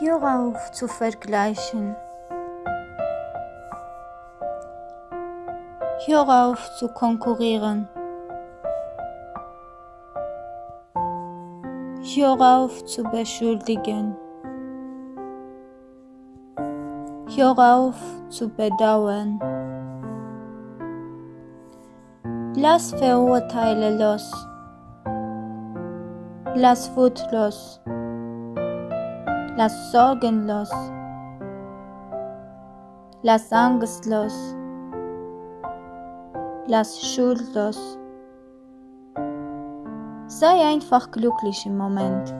Hör auf zu vergleichen. Hör auf zu konkurrieren. Hör auf zu beschuldigen. Hör auf zu bedauern. Lass Verurteile los. Lass Wut los. Lass Sorgen los. Lass Angst los. Lass Schuld los. Sei einfach glücklich im Moment.